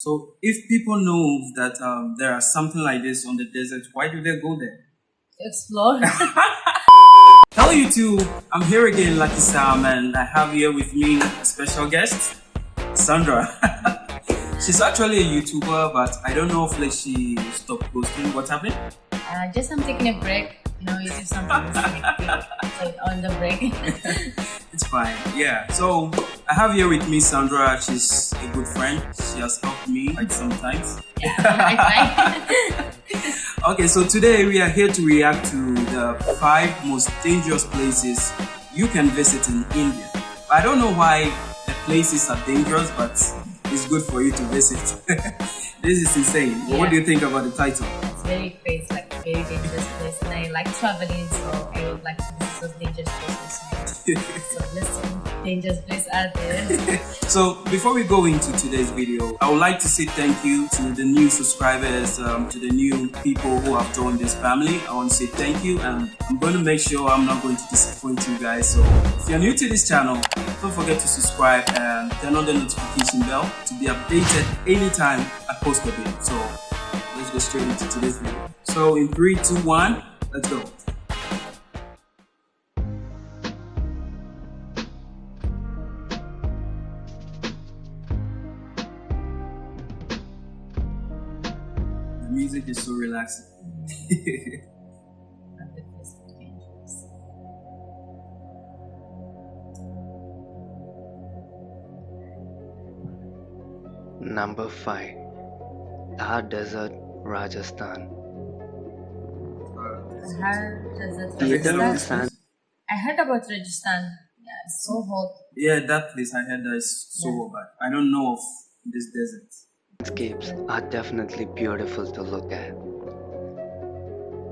So if people know that um, there are something like this on the desert, why do they go there? Explore. Hello YouTube, I'm here again Lucky Sam and I have here with me a special guest, Sandra. She's actually a YouTuber but I don't know if like she stopped posting. What happened? Uh, just I'm taking a break. You know, you do something like on the break. it's fine. Yeah. So I have here with me Sandra. She's a good friend. She has helped me like sometimes. Yeah, okay, so today we are here to react to the five most dangerous places you can visit in India. I don't know why the places are dangerous, but it's good for you to visit. this is insane. Yeah. What do you think about the title? It's very crazy, like very dangerous I like traveling, so I would like to visit those dangerous places. so dangerous place out there. so before we go into today's video, I would like to say thank you to the new subscribers, um, to the new people who have joined this family. I want to say thank you and I'm going to make sure I'm not going to disappoint you guys. So if you're new to this channel, don't forget to subscribe and turn on the notification bell to be updated anytime I post a video. So let's go straight into today's video. So in 3, 2, 1, let's. The music is so relaxing. Number 5 Thar Desert, Rajasthan. I heard desert Have you Rajasthan. this? I heard about Rajasthan. Yeah, it's so hot. Yeah, that place I heard that is so Yeah. bad. I don't know of this desert. Landscapes are definitely beautiful to look at.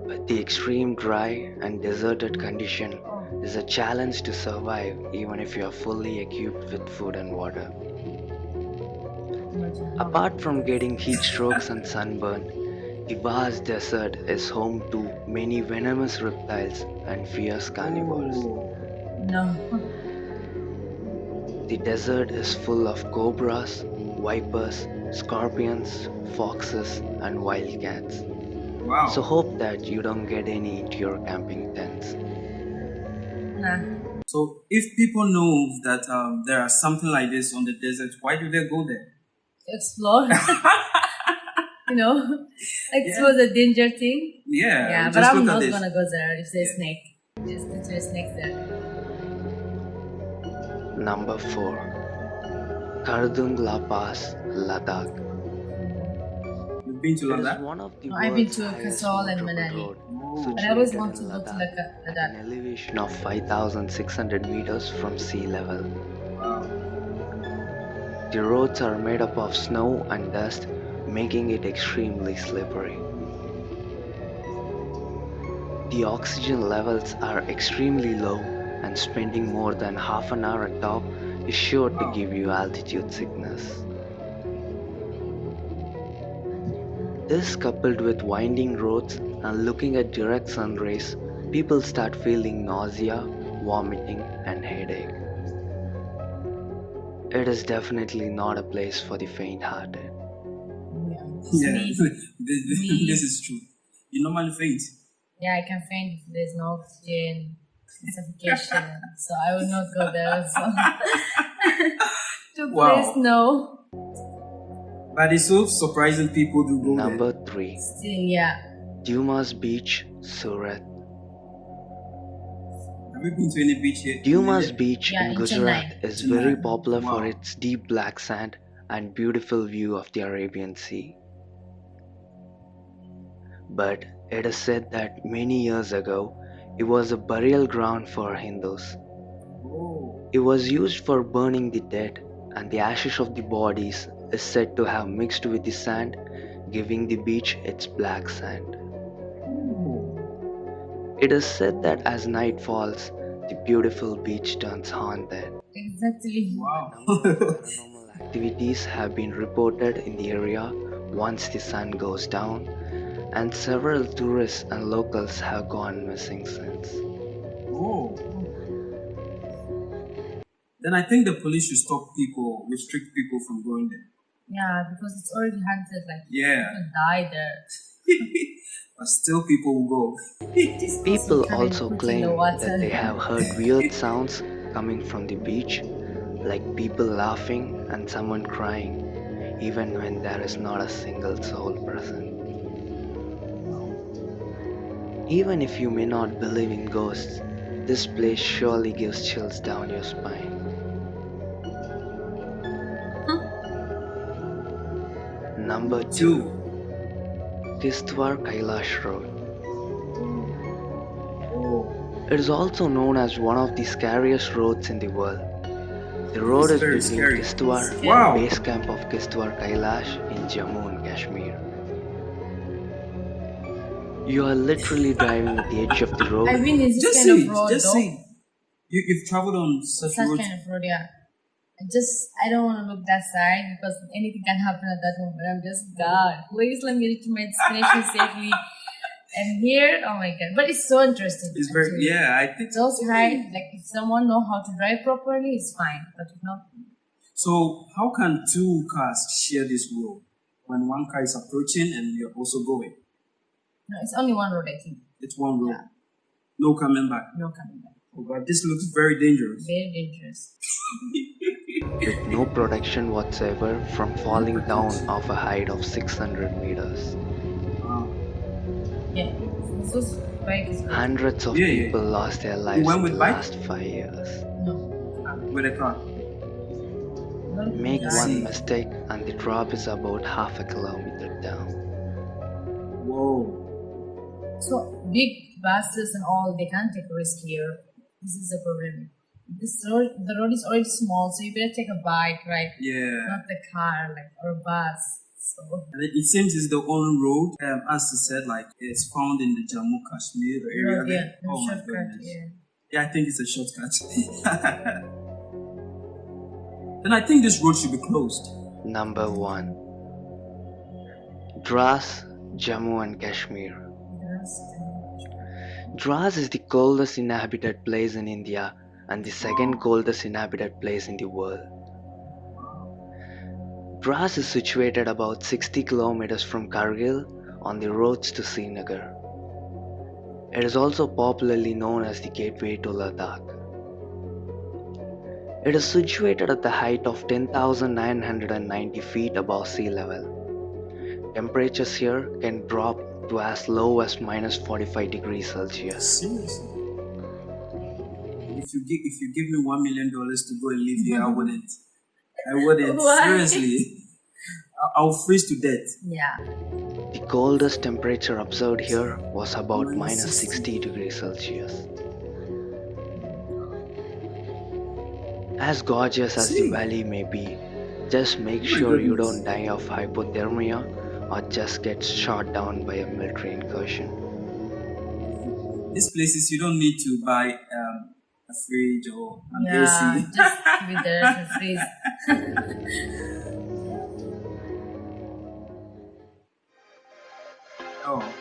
But the extreme dry and deserted condition Oh, is a challenge to survive even if you are fully equipped with food and water. Apart from getting heat strokes and sunburn, the vast desert is home to many venomous reptiles and fierce carnivores. No. The desert is full of cobras, vipers, scorpions, foxes, and wildcats. Wow. So hope that you don't get any into your camping tents. Nah. So if people know that um, there are something like this on the desert, why do they go there? Explore. you know, it was a danger thing. Yeah. Yeah, but just I'm not this. gonna go there if there's Yeah. snake. There's literally snakes there. Number 4 Khardung La Pass, Ladakh. You've been to Ladakh? one of the No, I've been to highest Kasol and Manali. road, Oh. But I always want to go to Ladakh at Ladakh. an elevation of 5,600 meters from sea level. Wow. The roads are made up of snow and dust, making it extremely slippery. The oxygen levels are extremely low, and spending more than half an hour atop is sure to give you altitude sickness. This, coupled with winding roads and looking at direct sun rays, people start feeling nausea, vomiting, and headache. It is definitely not a place for the faint-hearted. Yeah. Yeah. Me. this, this, Me. this is true. You normally faint. Yeah, I can faint if there's no oxygen, suffocation. so I will not go there. So to Wow. place no. But it's so surprising people do go Number 3. Still, yeah. Dumas Beach, Surat. there. Have you been to any beach here? Dumas Beach Yeah, in in Gujarat Chennai. is very Chennai. popular for Wow. its deep black sand and beautiful view of the Arabian Sea. But it is said that many years ago, it was a burial ground for Hindus. It was used for burning the dead, and the ashes of the bodies is said to have mixed with the sand, giving the beach its black sand. It is said that as night falls, the beautiful beach turns haunted. Exactly. Wow. Paranormal activities have been reported in the area once the sun goes down, and several tourists and locals have gone missing since. oh. Then I think the police should stop people, restrict people from going there. Yeah, because it's already haunted. Like Yeah. people die there. but still people will go. People also claim the water. that they have heard weird sounds coming from the beach, like people laughing and someone crying, even when there is not a single soul present. Even if you may not believe in ghosts, this place surely gives chills down your spine. Number 2 Two. Kishtwar Kailash Road. Oh, It is also known as one of the scariest roads in the world. The road It's is between scary. Kishtwar Wow. and base camp of Kishtwar Kailash in Jammu and Kashmir. You are literally driving at the edge of the road. I mean, it's just kind say, of road, just though. say. You, you've traveled on such, Such roads. kind of road, yeah. I just, I don't want to look that side because anything can happen at that moment. I'm just, God, please let me reach my destination safely. And here, oh my God. But it's so interesting. It's very, actually. yeah, I think Those high, like if someone know how to drive properly, it's fine. But if not, So, how can two cars share this road when one car is approaching and you're also going? No, it's only one road, I think. It's one road. Yeah. No coming back. No coming back. Oh, but this looks very dangerous. Very dangerous. with no protection whatsoever from falling down off a height of 600 meters. Wow. Yeah. This was bike is. Hundreds of Yeah, yeah. people lost their lives went in with the bike? last five years. No. With a car. Not Make good. one mistake and the drop is about half a kilometer down. Whoa. So big buses and all, they can't take a risk here. This is the problem. This road, the road is already small, so you better take a bike, right? Yeah. Not the car, like or a bus. So And it, it seems it's the only road, um, as you said, like it's found in the Jammu Kashmir area. road, yeah, there. oh my shortcut, goodness. yeah. Yeah, I think it's a shortcut. then I think this road should be closed. Number 1 Dras, Jammu and Kashmir. That's- Dras is the coldest inhabited place in India and the second coldest inhabited place in the world. Dras is situated about 60 kilometers from Kargil on the roads to Srinagar. It is also popularly known as the gateway to Ladakh. It is situated at the height of 10,990 feet above sea level. Temperatures here can drop to as low as minus 45 degrees Celsius. Seriously. If you give if you give me one million dollars to go and live here, I wouldn't. I wouldn't. Why? Seriously. I- I'll freeze to death. Yeah. The coldest temperature observed here was about Minus minus 60. 60 degrees Celsius. As gorgeous as the valley may be, just make oh sure you don't die of hypothermia or just get shot down by a military incursion. These places you don't need to buy um, a fridge or an Yeah. AC. Just keep it there to freeze. Oh.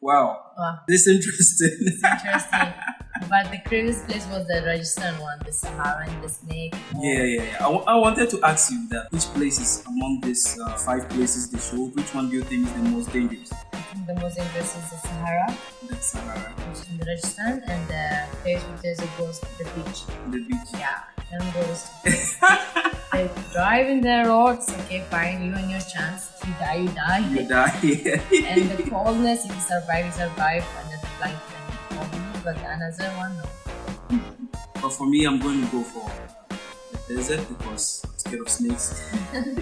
Wow. Wow. This is interesting. Interesting. But the craziest place was the Rajasthan one, the Sahara and the snake. yeah, yeah, yeah. I, I wanted to ask you that which places among these uh, five places they showed, which one do you think is the most dangerous? I think the most dangerous is the Sahara, The Sahara, which is in the Rajasthan, and the place which is a ghost, the beach. the beach. Yeah, and ghost. they drive in their roads, okay, fine, you and your chance. If you die, you die. You die. Yeah. and the coldness, if you survive, you survive, and the blank and. But another one, no. But for me, I'm going to go for uh, the desert because I'm scared of snakes.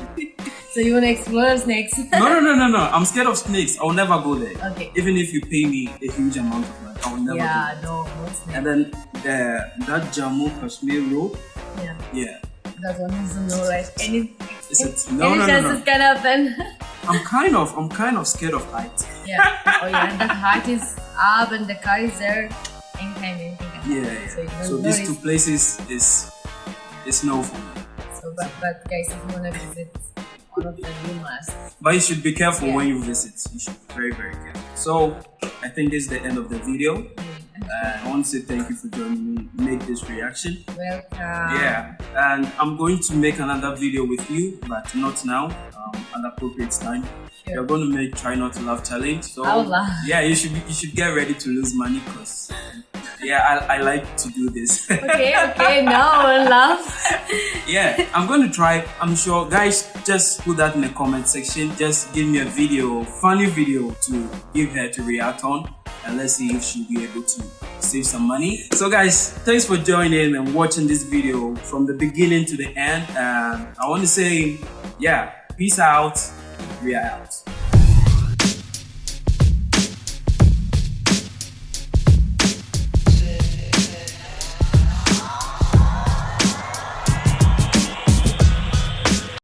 So you want to explore snakes? no, no, no, no, no. I'm scared of snakes. I'll never go there. okay. Even if you pay me a huge amount of money, I'll never Yeah, go no, no there. And then the that Jammu Kashmir road, Yeah, yeah. that one is no, right? Any, Is it- any no, no, no, chances no. can happen. I'm kind of, I'm kind of scared of heights. yeah. Oh yeah, and the height is up and the car is there. Anytime, anything. Yeah, So, you yeah. don't So these two places is is no for me. So, but, but guys, if you wanna visit one of them, you must. But you should be careful Yeah. when you visit. You should be very, very careful. So I think this is the end of the video. Uh, I want to say thank you for joining me. Make this reaction. Welcome. Yeah, and I'm going to make another video with you, but not now. Um, at appropriate time. Sure. We're going to make try not to laugh challenge. So I'll laugh. yeah, you should be, you should get ready to lose money because yeah, I, I like to do this. Okay, okay, now we'll laugh. yeah, I'm going to try. I'm sure, guys. Just put that in the comment section. Just give me a video, funny video to give her to react on, and let's see if she'll be able to save some money. So, guys, thanks for joining and watching this video from the beginning to the end. And I want to say, yeah, peace out. We are out.